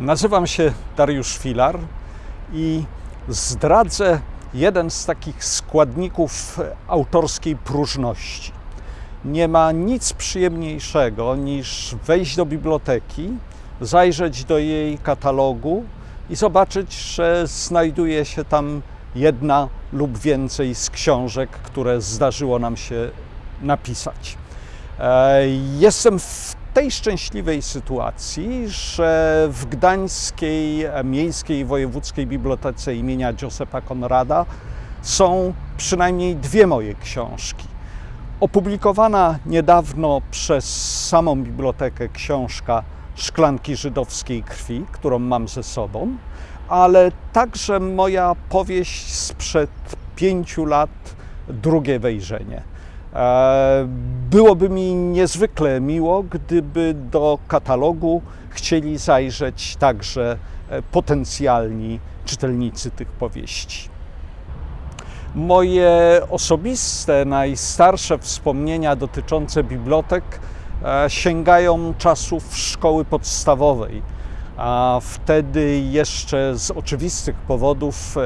Nazywam się Dariusz Filar i zdradzę jeden z takich składników autorskiej próżności. Nie ma nic przyjemniejszego niż wejść do biblioteki, zajrzeć do jej katalogu i zobaczyć, że znajduje się tam jedna lub więcej z książek, które zdarzyło nam się napisać. E, jestem tej szczęśliwej sytuacji, że w Gdańskiej Miejskiej Wojewódzkiej Bibliotece imienia Józefa Konrada są przynajmniej dwie moje książki. Opublikowana niedawno przez samą bibliotekę książka Szklanki żydowskiej krwi, którą mam ze sobą, ale także moja powieść sprzed pięciu lat, drugie wejrzenie. E, byłoby mi niezwykle miło, gdyby do katalogu chcieli zajrzeć także e, potencjalni czytelnicy tych powieści. Moje osobiste, najstarsze wspomnienia dotyczące bibliotek e, sięgają czasów szkoły podstawowej. A wtedy jeszcze z oczywistych powodów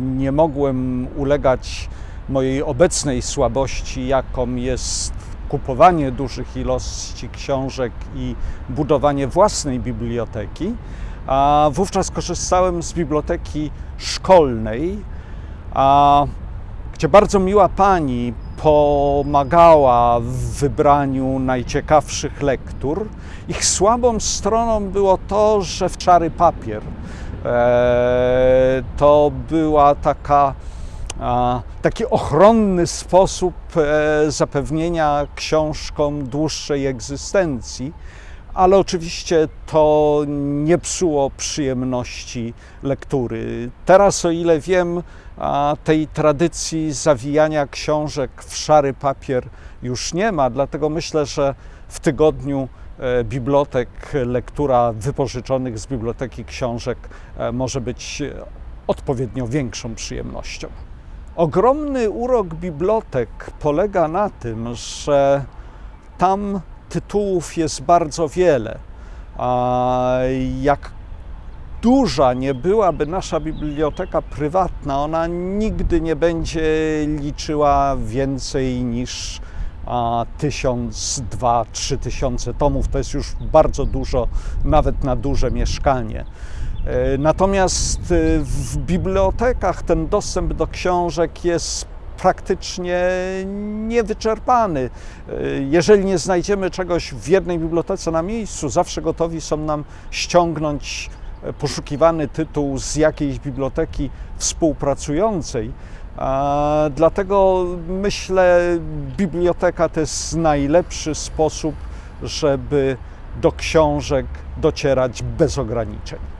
nie mogłem ulegać mojej obecnej słabości, jaką jest kupowanie dużych ilości książek i budowanie własnej biblioteki, a wówczas korzystałem z biblioteki szkolnej, a, gdzie bardzo miła pani pomagała w wybraniu najciekawszych lektur. Ich słabą stroną było to, że w czary papier e, to była taka taki ochronny sposób e, zapewnienia książkom dłuższej egzystencji, ale oczywiście to nie psuło przyjemności lektury. Teraz, o ile wiem, tej tradycji zawijania książek w szary papier już nie ma, dlatego myślę, że w tygodniu e, bibliotek, lektura wypożyczonych z biblioteki książek e, może być odpowiednio większą przyjemnością. Ogromny urok bibliotek polega na tym, że tam tytułów jest bardzo wiele. A jak duża nie byłaby nasza biblioteka prywatna, ona nigdy nie będzie liczyła więcej niż a, tysiąc, dwa, trzy tysiące tomów. To jest już bardzo dużo, nawet na duże mieszkanie. E, natomiast e, w bibliotekach ten dostęp do książek jest praktycznie niewyczerpany. E, jeżeli nie znajdziemy czegoś w jednej bibliotece na miejscu, zawsze gotowi są nam ściągnąć poszukiwany tytuł z jakiejś biblioteki współpracującej. Dlatego myślę, biblioteka to jest najlepszy sposób, żeby do książek docierać bez ograniczeń.